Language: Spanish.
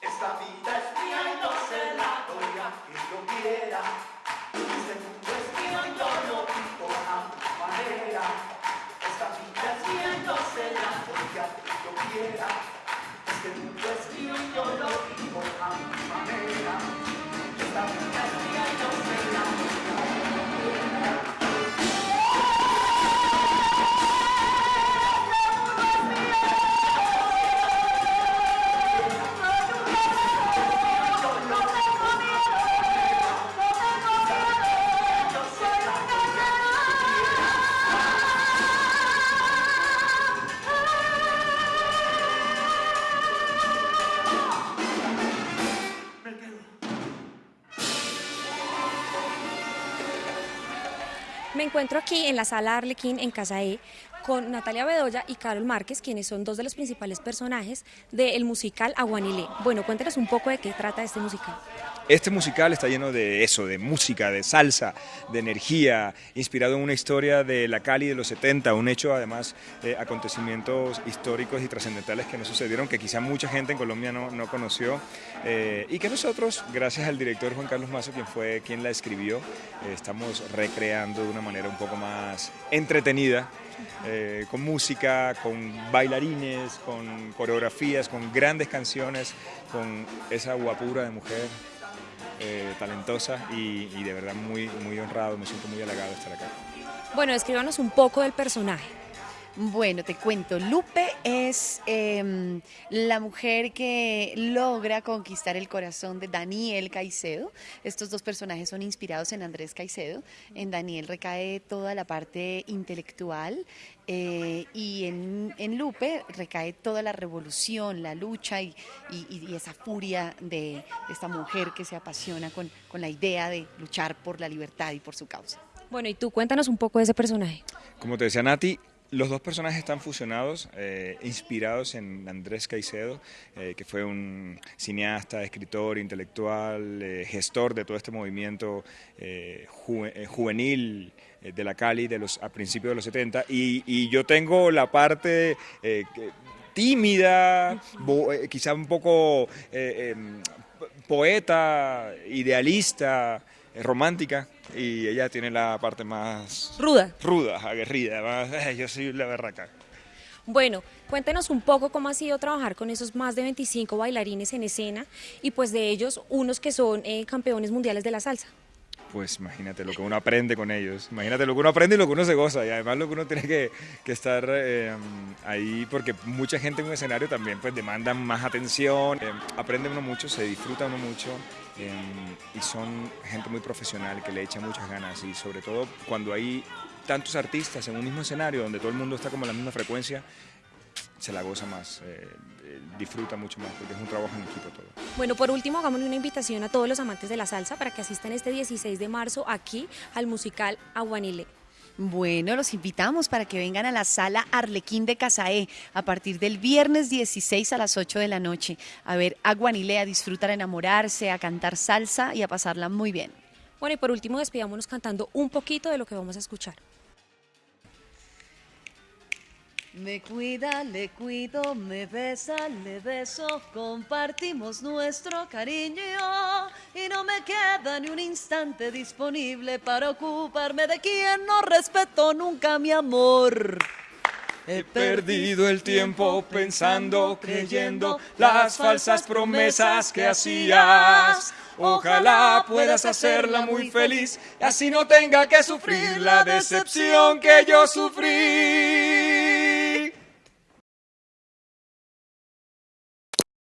Esta vida es mía y no se la doy a quien yo quiera. Este mundo es mío y yo lo vivo a mi manera. Esta vida es mía y no se la doy a quien yo quiera. Este mundo es mío y yo lo vivo a mi manera. Esta vida Me encuentro aquí en la sala Arlequín en Casa E con Natalia Bedoya y Carol Márquez, quienes son dos de los principales personajes del musical Aguanilé. Bueno, cuéntanos un poco de qué trata este musical. Este musical está lleno de eso, de música, de salsa, de energía, inspirado en una historia de la Cali de los 70, un hecho además de acontecimientos históricos y trascendentales que nos sucedieron, que quizá mucha gente en Colombia no, no conoció eh, y que nosotros, gracias al director Juan Carlos Mazo, quien fue quien la escribió, eh, estamos recreando de una manera un poco más entretenida eh, con música, con bailarines, con coreografías, con grandes canciones, con esa guapura de mujer eh, talentosa y, de verdad muy, muy honrado, me siento muy halagado de estar acá. Bueno, escríbanos un poco del personaje. Bueno, te cuento, Lupe es em, la mujer que logra conquistar el corazón de Daniel Caicedo. Estos dos personajes son inspirados en Andrés Caicedo. En Daniel recae toda la parte intelectual eh, y en, en Lupe recae toda la revolución, la lucha y, y- y esa furia de, de esta mujer que se apasiona con, con la idea de luchar por la libertad y por su causa. Bueno, y tú cuéntanos un poco de ese personaje. Como te decía Nati, los dos personajes están fusionados, eh, inspirados en Andrés Caicedo, eh, que fue un cineasta, escritor, intelectual, eh, gestor de todo este movimiento ju- juvenil de la Cali de los, a principios de los 70. Y, y yo tengo la parte tímida, quizá un poco em, poeta, idealista, eh, romántica, y ella tiene la parte más Ruda. ruda, aguerrida, más, "Ay, yo soy la berraca. Bueno, cuéntenos un poco cómo ha sido trabajar con esos más de 25 bailarines en escena y pues de ellos unos que son eh, campeones mundiales de la salsa. Pues imagínate lo que uno aprende con ellos, imagínate lo que uno aprende y lo que uno se goza, y además lo que uno tiene que, que estar eh, ahí, porque mucha gente en un escenario también pues demanda más atención, eh, aprende uno mucho, se disfruta uno mucho, eh, y son gente muy profesional que le echa muchas ganas, y sobre todo cuando hay tantos artistas en un mismo escenario, donde todo el mundo está como en la misma frecuencia, se la goza más, eh, eh, disfruta mucho más, porque es un trabajo en equipo todo. Bueno, por último, hagámosle una invitación a todos los amantes de la salsa para que asistan este 16 de marzo aquí al musical Aguanile. Bueno, los invitamos para que vengan a la sala Arlequín de Casaé a partir del viernes 16 a las 8 de la noche a ver a Guanilé, a disfrutar, a enamorarse, a cantar salsa y a pasarla muy bien. Bueno, y por último, despidámonos cantando un poquito de lo que vamos a escuchar. Me cuida, le cuido, me besa, le beso, compartimos nuestro cariño y no me queda ni un instante disponible para ocuparme de quien no respeto nunca mi amor. He perdido el tiempo pensando, creyendo las falsas promesas que hacías. Ojalá puedas hacerla muy feliz y así no tenga que sufrir la decepción que yo sufrí.